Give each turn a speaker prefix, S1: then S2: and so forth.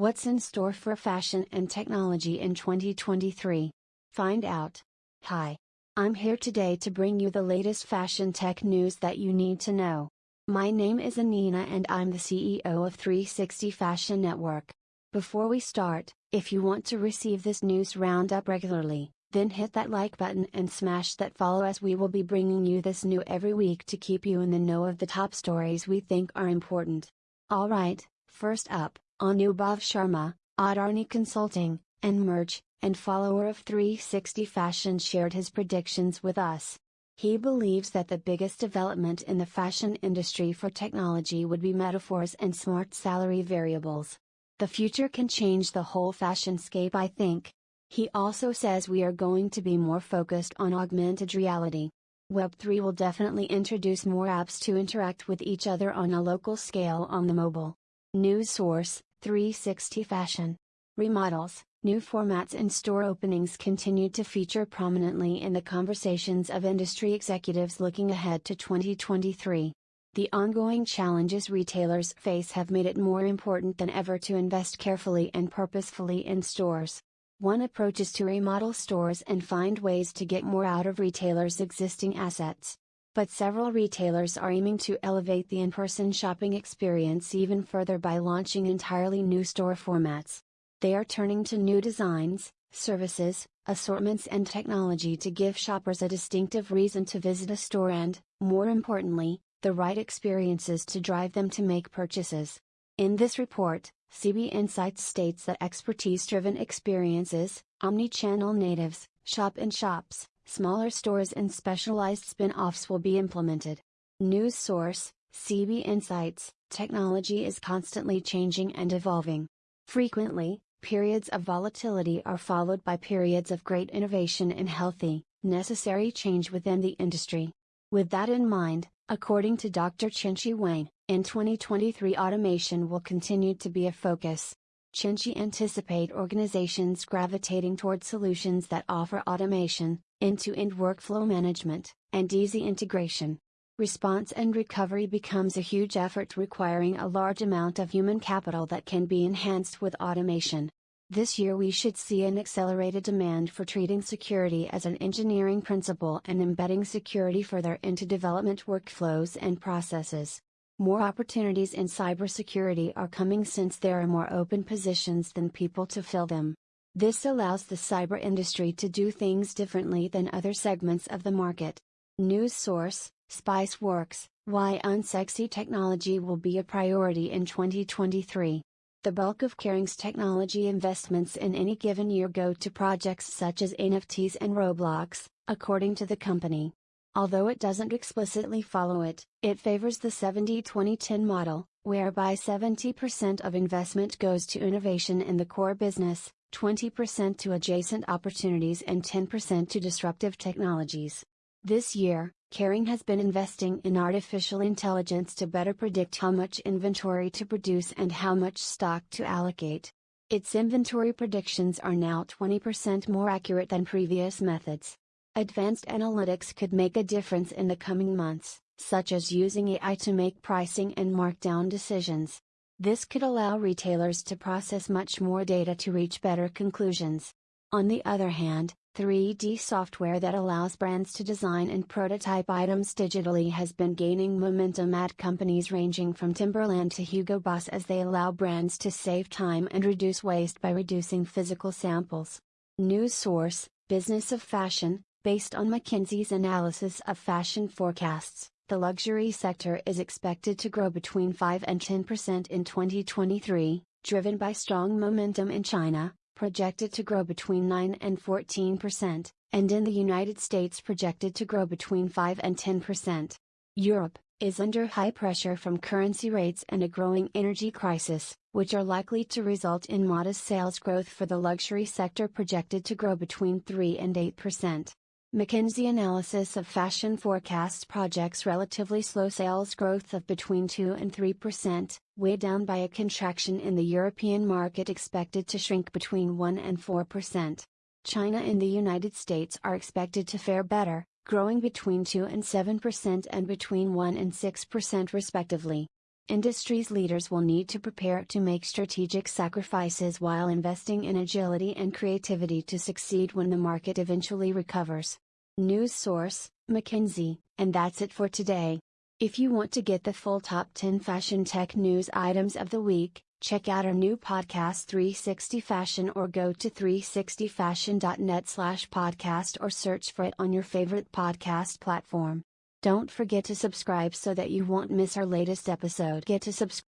S1: What's in store for fashion and technology in 2023? Find out. Hi. I'm here today to bring you the latest fashion tech news that you need to know. My name is Anina and I'm the CEO of 360 Fashion Network. Before we start, if you want to receive this news roundup regularly, then hit that like button and smash that follow as we will be bringing you this new every week to keep you in the know of the top stories we think are important. Alright, first up, Anubhav Sharma, Adani Consulting, and merch, and follower of 360 Fashion shared his predictions with us. He believes that the biggest development in the fashion industry for technology would be metaverse and smart salary wearables. The future can change the whole fashion scape, I think. He also says we are going to be more focused on augmented reality. Web3 will definitely introduce more apps to interact with each other on a local scale on the mobile. News source 360 Fashion. Remodels, new formats and store openings continued to feature prominently in the conversations of industry executives looking ahead to 2023. The ongoing challenges retailers face have made it more important than ever to invest carefully and purposefully in stores. One approach is to remodel stores and find ways to get more out of retailers' existing assets. But several retailers are aiming to elevate the in person shopping experience even further by launching entirely new store formats. They are turning to new designs, services, assortments, and technology to give shoppers a distinctive reason to visit a store and, more importantly, the right experiences to drive them to make purchases. In this report, CB Insights states that expertise driven experiences, omni channel natives, shop in shops, smaller stores and specialized spin offs will be implemented. News source CB Insights Technology is constantly changing and evolving. Frequently, periods of volatility are followed by periods of great innovation and healthy, necessary change within the industry. With that in mind, according to Dr. Chenxi Wang, in 2023 automation will continue to be a focus. Chenxi anticipate organizations gravitating toward solutions that offer automation, end-to-end workflow management, and easy integration. Response and recovery becomes a huge effort requiring a large amount of human capital that can be enhanced with automation. This year we should see an accelerated demand for treating security as an engineering principle and embedding security further into development workflows and processes. More opportunities in cybersecurity are coming since there are more open positions than people to fill them. This allows the cyber industry to do things differently than other segments of the market. News source Spiceworks Why unsexy technology will be a priority in 2023. The bulk of Kering's technology investments in any given year go to projects such as NFTs and Roblox, according to the company. Although it doesn't explicitly follow it, it favors the 70 2010 model, whereby 70% of investment goes to innovation in the core business, 20% to adjacent opportunities and 10% to disruptive technologies. This year, Kering has been investing in artificial intelligence to better predict how much inventory to produce and how much stock to allocate. Its inventory predictions are now 20% more accurate than previous methods. Advanced analytics could make a difference in the coming months, such as using AI to make pricing and markdown decisions. This could allow retailers to process much more data to reach better conclusions. On the other hand, 3D software that allows brands to design and prototype items digitally has been gaining momentum at companies ranging from Timberland to Hugo Boss as they allow brands to save time and reduce waste by reducing physical samples. News source Business of Fashion, based on McKinsey's analysis of fashion forecasts, the luxury sector is expected to grow between 5 and 10% in 2023, driven by strong momentum in China, projected to grow between 9 and 14%, and in the United States projected to grow between 5 and 10%. Europe is under high pressure from currency rates and a growing energy crisis, which are likely to result in modest sales growth for the luxury sector projected to grow between 3 and 8%. McKinsey analysis of fashion forecasts projects relatively slow sales growth of between 2 and 3%, weighed down by a contraction in the European market expected to shrink between 1 and 4%. China and the United States are expected to fare better, growing between 2 and 7% and between 1 and 6% respectively. Industry's leaders will need to prepare to make strategic sacrifices while investing in agility and creativity to succeed when the market eventually recovers. News source, McKinsey, and that's it for today. If you want to get the full top 10 fashion tech news items of the week, check out our new podcast 360 Fashion or go to 360fashion.net slash podcast or search for it on your favorite podcast platform. Don't forget to subscribe so that you won't miss our latest episode. Get to subscribe